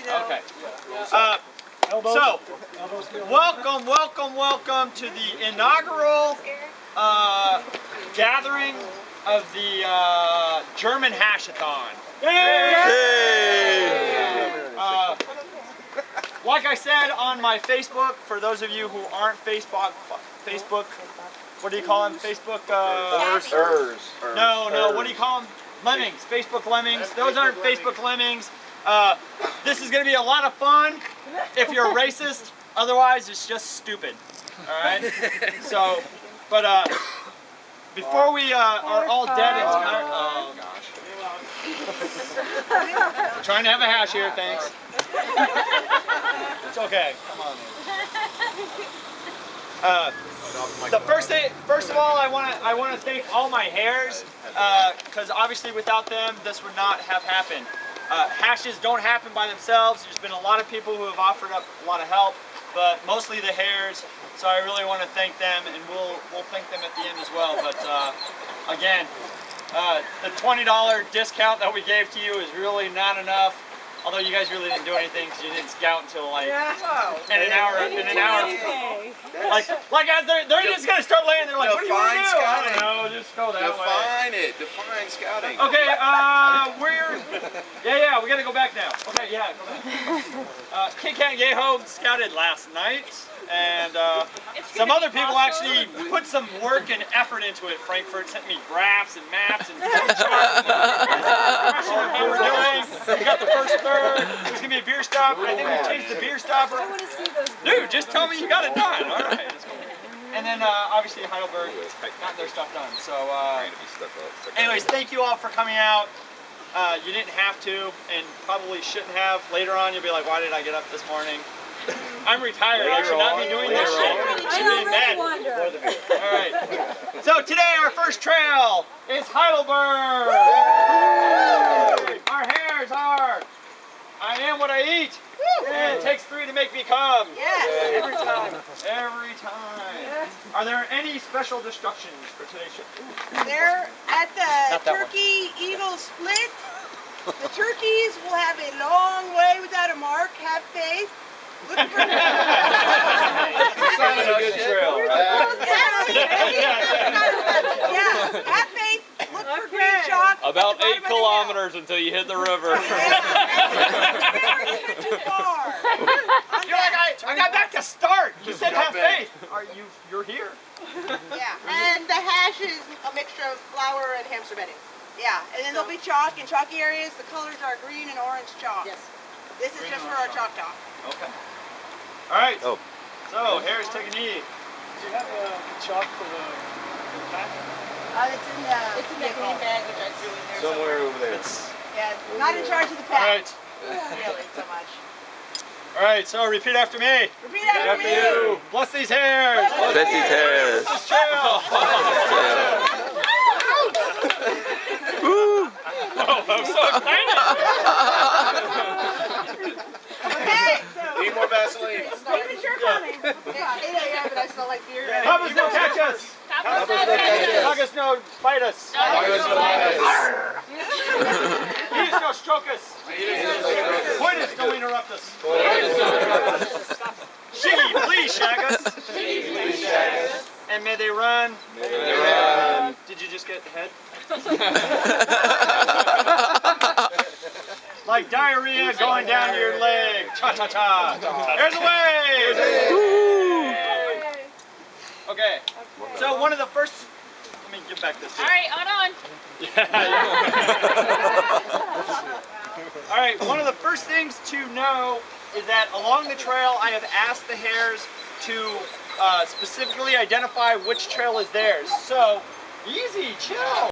you know. Okay. Uh, so, welcome, welcome, welcome to the inaugural uh, gathering of the uh, German Hashathon. Uh, like I said on my Facebook, for those of you who aren't Facebook, Facebook, what do you call them? Facebook. Uh, no, no. What do you call them? Lemmings. Facebook lemmings. Those aren't Facebook lemmings. Uh, this is going to be a lot of fun if you're a racist. Otherwise, it's just stupid. All right. So, but uh, before we uh, are all dead and tired. Oh gosh. Trying to have a hash here. Thanks. It's okay. Come on. Uh, the first thing, first of all, I want to I want to thank all my hares because obviously without them this would not have happened. Uh, hashes don't happen by themselves. There's been a lot of people who have offered up a lot of help, but mostly the hares. So I really want to thank them, and we'll we'll thank them at the end as well. But uh, again, uh, the $20 discount that we gave to you is really not enough. Although you guys really didn't do anything because you didn't scout until like in an hour. In an hour. Like, like as they're, they're just gonna start laying there like, what do you want to do? I don't know, just go that way. Define it. Define scouting. Okay, uh, we're, yeah, yeah, we gotta go back now. Okay, yeah, go back. Uh, Kit Kat Yeho scouted last night, and uh, some other people actually put some work and effort into it. Frankfurt sent me graphs and maps and charts. How we're doing. We got the first third. There's gonna be a beer stop. I think we changed the beer stopper. I want to see those. Dude, just tell me you got it done. All right. Let's go. And then uh, obviously Heidelberg got their stuff done. So, uh, anyways, thank you all for coming out. Uh, you didn't have to, and probably shouldn't have. Later on, you'll be like, "Why did I get up this morning?" I'm retired. I should not be doing this shit. I I should be in bed. All right. So today our first trail is Heidelberg. Our hares are. I am what I eat. And it takes three to make me come. Yes. Every time. Every time. Are there any special destructions for today's show? They're at the Not that one. Turkey Eagle Split. The turkeys will have a long way without a mark. Have faith. Look for Sounds like a good trail. yeah, have faith. Look for green chalk. at About eight of the hill. kilometers until you hit the river. Never even too far. On You're like, I, that. I got back to start. You said have Jump in. faith. Are you, you're here. Yeah, and the hash is a mixture of flour and hamster bedding. Yeah, and then there'll be chalk in chalky areas. The colors are green and orange chalk. Yes. This is just for our chalk talk. Okay. All right. Oh. So, Harris, take a knee. Do you have uh, chalk for the, the pack? Uh, it's in the, it's in the green bag, which I threw in there Somewhere over there. It's, Yeah, not in charge of the pack. right. Really, so much. All right. So, repeat after me. Repeat after After me. you. Bless these hares. Bless Bless these hares. This trail. Oh, I'm so excited. Okay, so. Need more Vaseline. Premature coming. It's 8 a.m. and I smell like beer. Yeah. Hubbas no catch us. Huggers no bite us. He's no stroke us. Pointers don't interrupt us. Shiggy, please shag us. Shiggy, please shag us. And may they run. may they run. Did you just get the head? Like diarrhea going down your leg. Cha cha cha. There's a way. Okay. So one of the first. Let me get back this. All right, on on. All right, one of the first things to know is that along the trail, I have asked the hares to uh, specifically identify which trail is theirs. So, easy, chill.